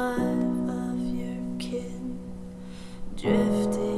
five of your kin drifting.